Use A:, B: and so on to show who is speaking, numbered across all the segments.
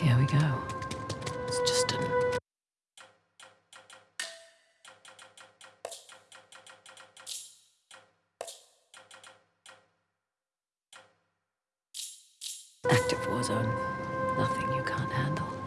A: Here we go. It's just an active war zone. Nothing you can't handle.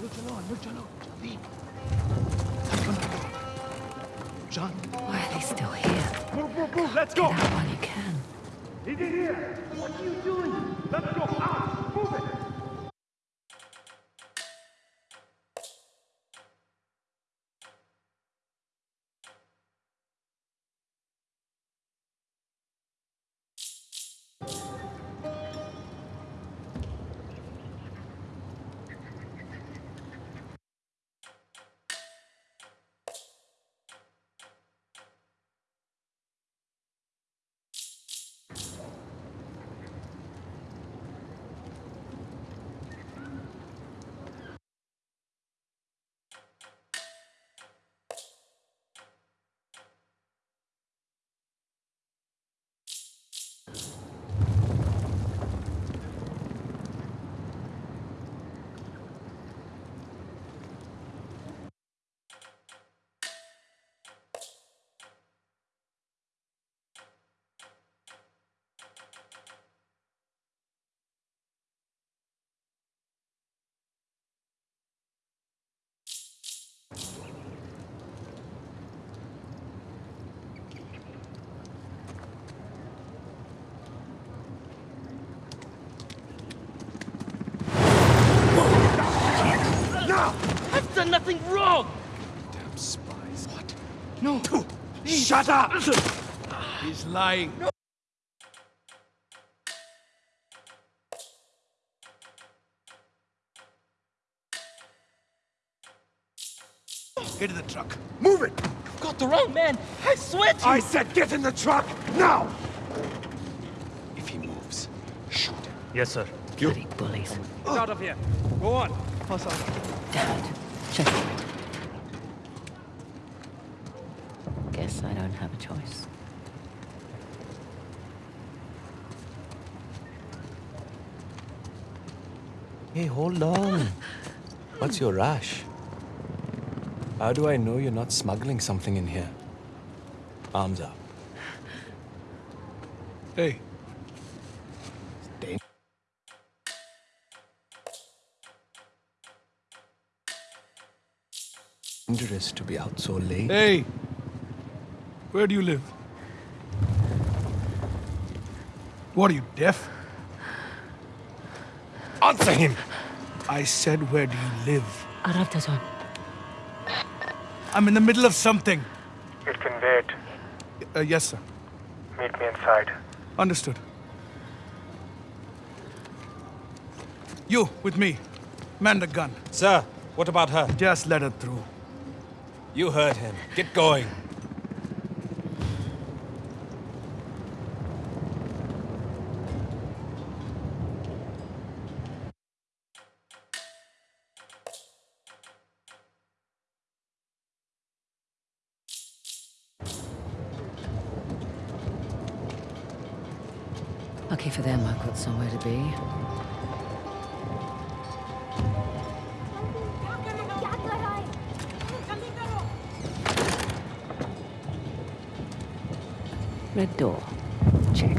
B: Luchalo, Luchalo, leave. John.
A: Why are they still here?
B: Move, move, move, let's go.
A: Get out while you can.
B: He's here. What are you doing? Let's go out. Move it.
C: Done nothing wrong!
B: Damn spies. What?
C: No.
B: Shut up! He's lying. Get in the truck. Move it!
C: You've got the wrong man. I swear to you.
B: I said get in the truck, now! If he moves, shoot him.
D: Yes, sir.
A: Bloody bullies.
B: Get out of here. Go on.
A: Damn it. Guess I don't have a choice.
E: Hey, hold on. What's your rush? How do I know you're not smuggling something in here? Arms up.
B: Hey,
E: Dangerous to be out so late.
B: hey. Where do you live? What are you, deaf? Answer him! I said, where do you live?
A: Aravdazon.
B: I'm in the middle of something.
F: It can wait.
B: Uh, yes, sir.
F: Meet me inside.
B: Understood. You, with me. Man the gun.
E: Sir, what about her?
B: Just let her through.
E: You heard him. Get going.
A: Lucky for them, I've got somewhere to be. Red door. Check.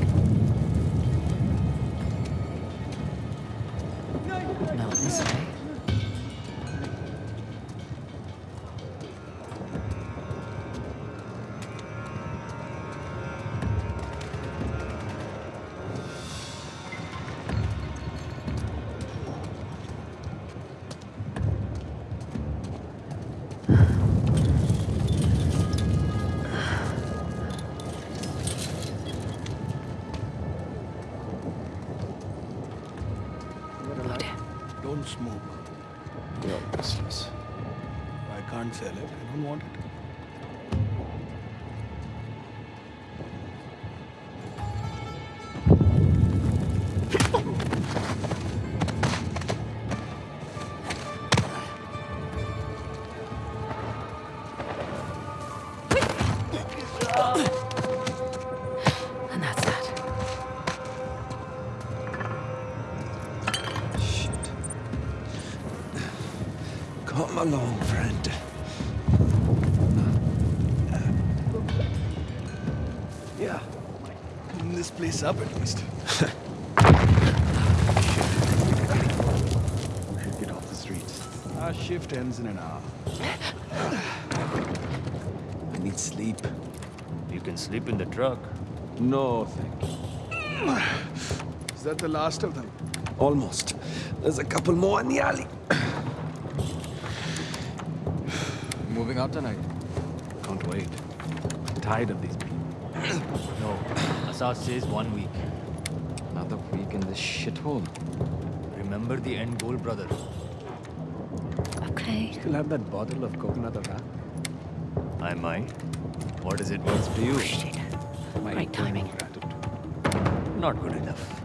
A: too smooth. You're useless.
B: I can't sell it. I don't want it.
E: Oh. Along, friend. Uh, yeah.
B: Clean this place up at least. we should get off the streets. Our shift ends in an hour.
E: I need sleep.
D: You can sleep in the truck.
E: No, thank you.
B: Is that the last of them?
E: Almost. There's a couple more in the alley.
G: Moving out tonight.
B: Can't wait. Tired of these people.
D: No, Assad says one week.
G: Another week in this shithole.
D: Remember the end goal, brother.
A: Okay.
B: Still have that bottle of coconut arak?
D: I might. What is it worth to you?
A: Oh, shit.
B: My
A: Right timing.
B: gratitude.
D: Not good enough.